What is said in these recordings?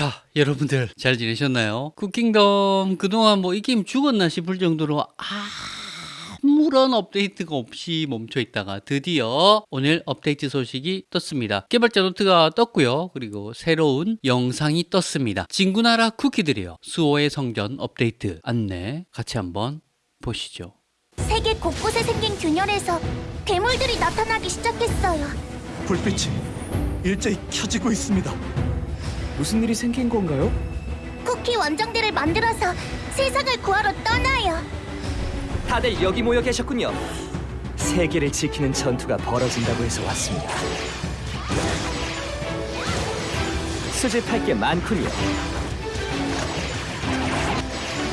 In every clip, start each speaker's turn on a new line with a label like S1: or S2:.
S1: 자, 여러분들 잘 지내셨나요? 쿠킹덤 그동안 뭐 이 게임 죽었나 싶을 정도로 아무런 업데이트가 없이 멈춰 있다가 드디어 오늘 업데이트 소식이 떴습니다. 개발자 노트가 떴고요. 그리고 새로운 영상이 떴습니다. 진구나라 쿠키들이요. 수호의 성전 업데이트 안내 같이 한번 보시죠.
S2: 세계 곳곳에 생긴 균열에서 괴물들이 나타나기 시작했어요.
S3: 불빛이 일제히 켜지고 있습니다.
S4: 무슨 일이 생긴 건가요?
S2: 쿠키 원정대를 만들어서 세상을 구하러 떠나요.
S4: 다들 여기 모여 계셨군요. 세계를 지키는 전투가 벌어진다고 해서 왔습니다. 수집할 게 많군요.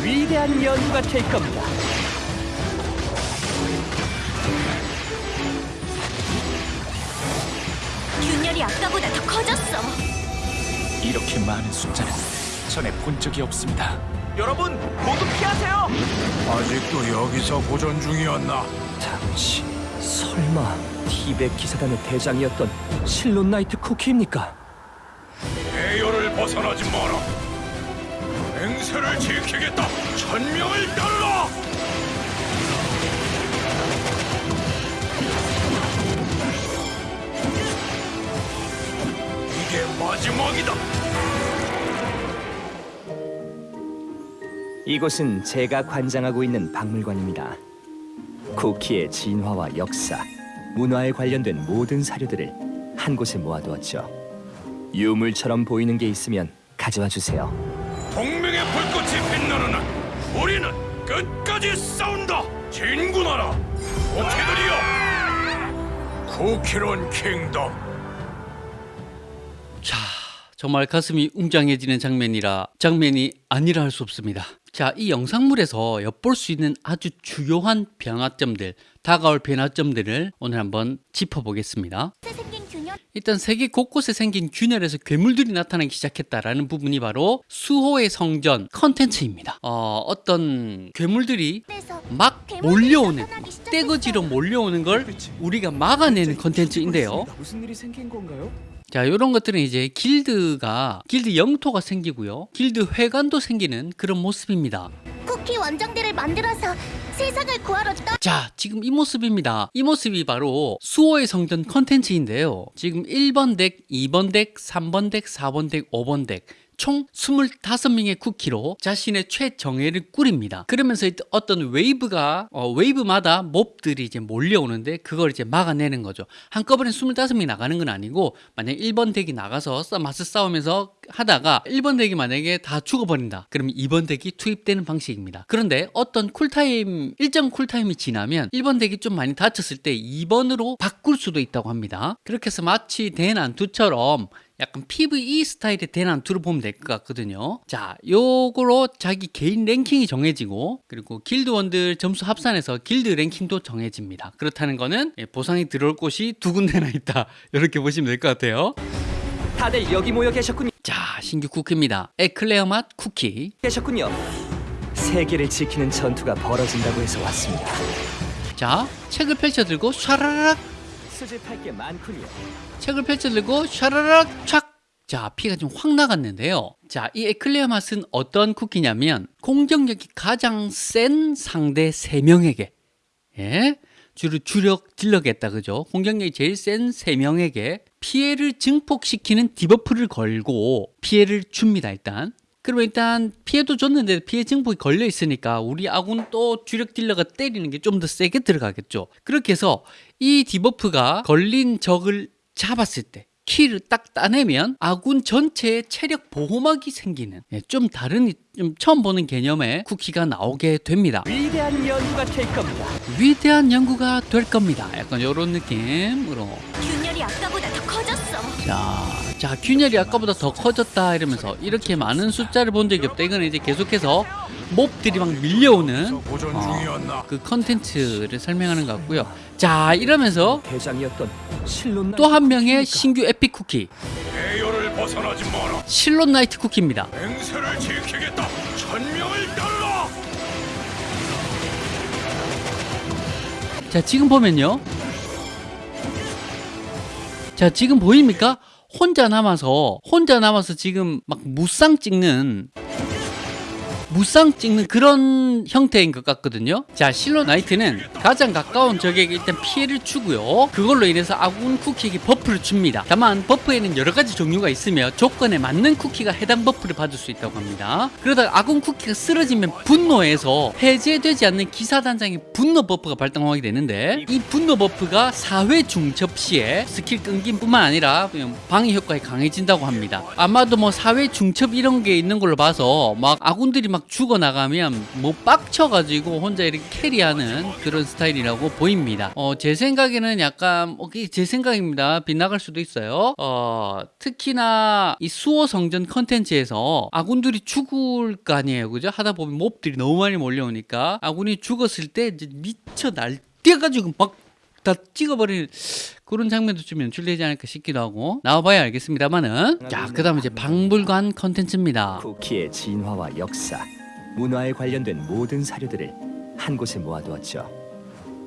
S4: 위대한 연구가 될 겁니다.
S5: 이렇게 많은 숫자는 전에 본 적이 없습니다.
S4: 여러분 모두 피하세요.
S6: 아직도 여기서 보존 중이었나?
S4: 당신 설마 티벳 기사단의 대장이었던 실론 나이트 쿠키입니까?
S6: 대열을 벗어나지 마라. 맹세를 지키겠다. 천명을 따르라. 이게 마지막이다.
S4: 이곳은 제가 관장하고 있는 박물관입니다. 쿠키의 진화와 역사, 문화에 관련된 모든 사료들을 한 곳에 모아두었죠. 유물처럼 보이는 게 있으면 가져와 주세요.
S6: 동맹의 불꽃이 빛나는 한 우리는 끝까지 싸운다. 진군하라. 쿠키들이여. 쿠키런 킹덤.
S1: 자, 정말 가슴이 웅장해지는 장면이라 장면이 아니라 할 수 없습니다. 자, 이 영상물에서 엿볼 수 있는 아주 주요한 변화점들, 다가올 변화점들을 오늘 한번 짚어보겠습니다. 일단 세계 곳곳에 생긴 균열에서 괴물들이 나타나기 시작했다라는 부분이 바로 수호의 성전 컨텐츠입니다. 어, 어떤 괴물들이 막 몰려오는. 떼거지로 몰려오는 걸 우리가 막아내는 컨텐츠인데요.
S4: 무슨 일이 생긴 건가요?
S1: 자, 이런 것들은 이제 길드가 길드 영토가 생기고요. 길드 회관도 생기는 그런 모습입니다.
S2: 쿠키 원정대를 만들어서 세상을 구하러 떠.
S1: 자, 지금 이 모습입니다. 이 모습이 바로 수호의 성전 컨텐츠인데요. 지금 1번 덱, 2번 덱, 3번 덱, 4번 덱, 5번 덱. 총 25명의 쿠키로 자신의 최정예를 꾸립니다. 그러면서 어떤 웨이브가 어, 웨이브마다 mob들이 이제 몰려오는데 그걸 이제 막아내는 거죠. 한꺼번에 25명이 나가는 건 아니고 만약 1번 덱이 나가서 싸- 맞서 싸우면서 하다가 1번 덱이 만약에 다 죽어버린다. 그러면 2번 덱이 투입되는 방식입니다. 그런데 어떤 cool time 일정 cool time이 지나면 1번 덱이 좀 많이 다쳤을 때 2번으로 바꿀 수도 있다고 합니다. 그렇게 해서 마치 대난투처럼 약간 PVE 스타일의 대난투를 보면 될 것 같거든요. 자, 요거로 자기 개인 랭킹이 정해지고 그리고 길드원들 점수 합산해서 길드 랭킹도 정해집니다. 그렇다는 거는 예, 보상이 들어올 곳이 두 군데나 있다. 이렇게 보시면 될 것 같아요.
S4: 다들 여기 모여 계셨군요.
S1: 자, 신규 쿠키입니다. 에클레어 맛 쿠키.
S4: 계셨군요. 세계를 지키는 전투가 벌어진다고 해서 왔습니다.
S1: 자, 책을 펼쳐 들고 샤라락
S4: 수집할 게 많군요.
S1: 책을 펼쳐 들고 샤라락 촥. 자, 피가 좀 확 나갔는데요. 자, 이 에클레어 맛은 어떤 쿠키냐면 공격력이 가장 센 상대 3명에게 예? 주로 주력 딜러겠다 그죠? 공격력이 제일 센 3명에게 피해를 증폭시키는 debuff를 걸고 피해를 줍니다, 일단. 그러면 일단 피해도 줬는데 피해 증폭이 걸려 있으니까 우리 아군 또 주력 딜러가 때리는 게 좀 더 세게 들어가겠죠. 그렇게 해서 이 debuff가 걸린 적을 잡았을 때 kill을 딱 따내면 아군 전체의 체력 보호막이 생기는 예, 좀 다른 좀 처음 보는 개념의 쿠키가 나오게 됩니다.
S4: 위대한 연구가 될 겁니다.
S1: 위대한 연구가 될 겁니다. 약간 이런 느낌으로
S2: 균열이 아까보다 더 커졌어.
S1: 자, 자 균열이 아까보다 더 커졌다 이러면서 이렇게 많은 숫자를 본 적이 없다. 이거는 이제 계속해서 mob들이 막 밀려오는 어? 그 컨텐츠를 설명하는 것 같고요. 자, 이러면서 또 한 명의 신규 epic 쿠키. 실론 나이트 쿠키입니다. 자, 지금 보면요. 자, 지금 보입니까? 혼자 남아서 혼자 남아서 지금 막 무쌍 찍는 무쌍 찍는 그런 형태인 것 같거든요. 자, 실로 나이트는 가장 가까운 적에게 일단 피해를 주고요. 그걸로 인해서 아군 쿠키에게 buff를 줍니다. 다만 buff에는 여러 가지 종류가 있으며 조건에 맞는 쿠키가 해당 buff를 받을 수 있다고 합니다. 그러다가 아군 쿠키가 쓰러지면 분노해서 해제되지 않는 기사단장의 분노 buff가 발동하게 되는데 이 분노 buff가 4회 중첩 시에 스킬 끊김 뿐만 아니라 그냥 방해 효과가 강해진다고 합니다. 아마도 뭐 4회 중첩 이런 게 있는 걸로 봐서 막 아군들이 막 죽어나가면 뭐 빡쳐가지고 혼자 이렇게 캐리하는 그런 스타일이라고 보입니다. 어, 제 생각에는 약간 어, 제 생각입니다. 빗나갈 수도 있어요. 어, 특히나 이 수호 성전 컨텐츠에서 아군들이 죽을 거 아니에요. 그죠? 하다 보면 몹들이 너무 많이 몰려오니까 아군이 죽었을 때 이제 미쳐 날뛰어가지고 막 다 찍어버리는 그런 장면도 좀 연출되지 않을까 싶기도 하고 나와봐야 알겠습니다만은 자 그 다음 이제 박물관 컨텐츠입니다.
S4: 쿠키의 진화와 역사, 문화에 관련된 모든 사료들을 한 곳에 모아두었죠.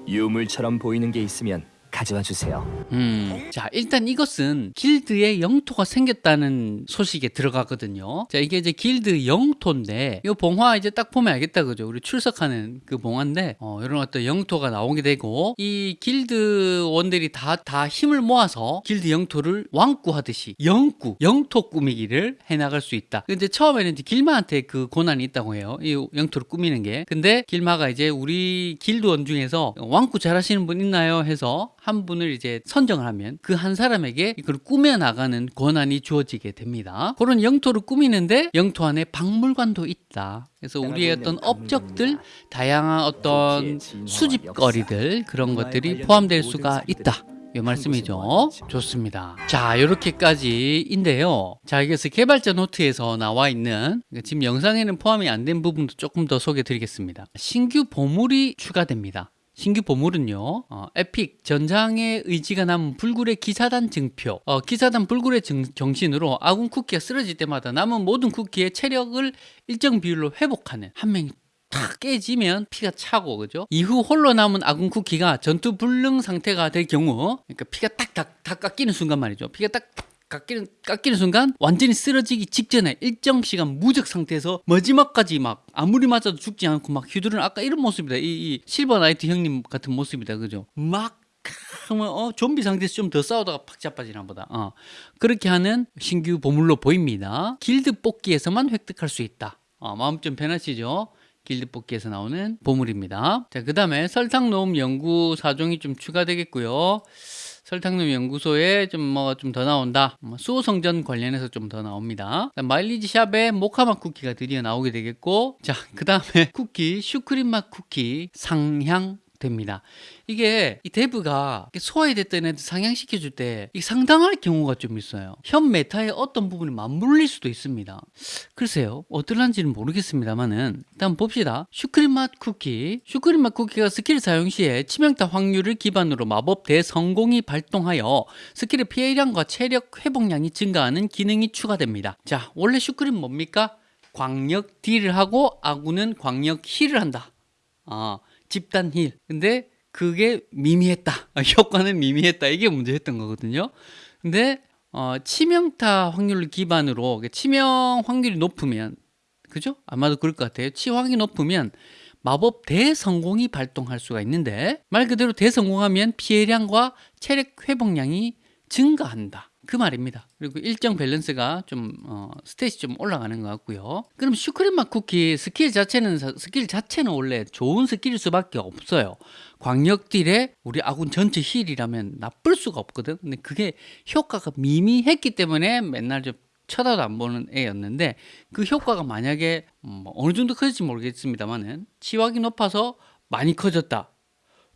S4: 유물처럼 보이는 게 있으면 가져와 주세요.
S1: 음, 자 일단 이것은 길드의 영토가 생겼다는 소식에 들어가거든요. 자 이게 이제 길드 영토인데 이 봉화 이제 딱 보면 알겠다 그죠? 우리 출석하는 그 봉화인데 어, 이런 어떤 영토가 나오게 되고 이 길드원들이 다 다 힘을 모아서 길드 영토를 왕꾸하듯이 영구 영토 꾸미기를 해나갈 수 있다. 근데 처음에는 이제 길마한테 그 고난이 있다고 해요. 이 영토를 꾸미는 게. 근데 길마가 이제 우리 길드원 중에서 왕꾸 잘하시는 분 있나요? 해서 한 분을 이제 선정을 하면 그 한 사람에게 이걸 꾸며 나가는 권한이 주어지게 됩니다. 그런 영토를 꾸미는데 영토 안에 박물관도 있다. 그래서 우리의 어떤 업적들, 다양한 어떤 수집거리들 그런 것들이 포함될 수가 있다. 이 말씀이죠. 좋습니다. 자, 이렇게까지인데요. 자, 여기서 개발자 노트에서 나와 있는 지금 영상에는 포함이 안 된 부분도 조금 더 소개해 드리겠습니다. 신규 보물이 추가됩니다. 신규 보물은요, 어, 에픽 전장의 의지가 남은 불굴의 기사단 증표. 어, 기사단 불굴의 증- 정신으로 아군 쿠키가 쓰러질 때마다 남은 모든 쿠키의 체력을 일정 비율로 회복하는 한 명이 탁 깨지면 피가 차고 그죠? 이후 홀로 남은 아군 쿠키가 전투 불능 상태가 될 경우 그러니까 피가 딱딱 다 깎이는 순간 말이죠. 피가 딱 깎이는 깎이는 순간 완전히 쓰러지기 직전에 일정 시간 무적 상태에서 마지막까지 막 아무리 맞아도 죽지 않고 막 휘두르는 아까 이런 모습이다. 이, 이 실버 나이트 형님 같은 모습이다. 그죠? 막 정말 어 좀비 상태에서 좀 더 싸우다가 팍 자빠지나 보다. 어. 그렇게 하는 신규 보물로 보입니다. 길드 뽑기에서만 획득할 수 있다. 어, 마음 좀 편하시죠? 길드 뽑기에서 나오는 보물입니다. 자, 그 다음에 설탕 녹음 연구 사종이 좀 추가되겠고요. 설탕놈 연구소에 좀 뭐 좀 더 나온다. 뭐 수호 성전 관련해서 좀 더 나옵니다. 마일리지 샵에 모카맛 쿠키가 드디어 나오게 되겠고, 자, 그 다음에 쿠키, 슈크림 맛 쿠키 상향 됩니다. 이게 이 데브가 소외됐던 애들 상향시켜줄 때 상당할 경우가 좀 있어요. 현 meta의 어떤 부분이 맞물릴 수도 있습니다. 글쎄요. 어떨란지는 모르겠습니다만은 일단 봅시다. 슈크림 맛 쿠키. 슈크림 맛 쿠키가 스킬 사용 시에 치명타 확률을 기반으로 마법 대성공이 발동하여 스킬의 피해량과 체력 회복량이 증가하는 기능이 추가됩니다. 자, 원래 슈크림 뭡니까? 광역 딜을 하고 아군은 광역 힐을 한다. 아, 집단 힐. 근데 그게 미미했다. 아, 효과는 미미했다. 이게 문제였던 거거든요. 근데 어, 치명타 확률을 기반으로 치명 확률이 높으면 그죠? 아마도 그럴 것 같아요. 치확이 높으면 마법 대성공이 발동할 수가 있는데 말 그대로 대성공하면 피해량과 체력 회복량이 증가한다. 그 말입니다. 그리고 일정 밸런스가 좀 어, 스탯이 좀 올라가는 것 같고요. 그럼 슈크림 맛 쿠키 스킬 자체는 사- 스킬 자체는 원래 좋은 스킬일 수밖에 없어요. 광역 딜에 우리 아군 전체 힐이라면 나쁠 수가 없거든. 근데 그게 효과가 미미했기 때문에 맨날 좀 쳐다도 안 보는 애였는데 그 효과가 만약에 음, 뭐 어느 정도 커질지 모르겠습니다만은 치확이 높아서 많이 커졌다.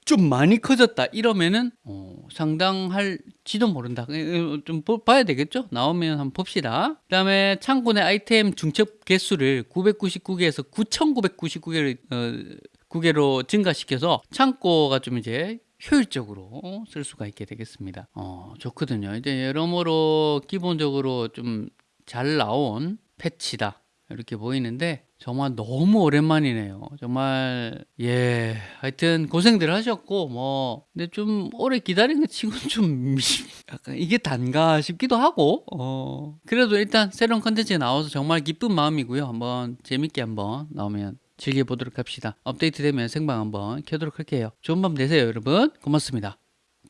S1: 좀 많이 커졌다 이러면은 어, 상당할지도 모른다. 어, 좀 보- 봐야 되겠죠? 나오면 한번 봅시다. 그 다음에 내 아이템 중첩 개수를 999개에서 9999개를 어, 9개로 증가시켜서 창고가 좀 이제 효율적으로 쓸 수가 있게 되겠습니다. 어, 좋거든요. 이제 여러모로 기본적으로 좀 잘 나온 패치다. 이렇게 보이는데 정말 너무 오랜만이네요. 정말 예 하여튼 고생들 하셨고 뭐 근데 좀 오래 기다린 것 치고는 좀 약간 이게 단가 싶기도 하고 어 그래도 일단 새로운 컨텐츠에 나와서 정말 기쁜 마음이고요. 한번 재밌게 한번 나오면 즐겨보도록 합시다. 업데이트 되면 생방 한번 켜도록 할게요. 좋은 밤 되세요, 여러분. 고맙습니다.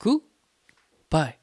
S1: 굿 바이.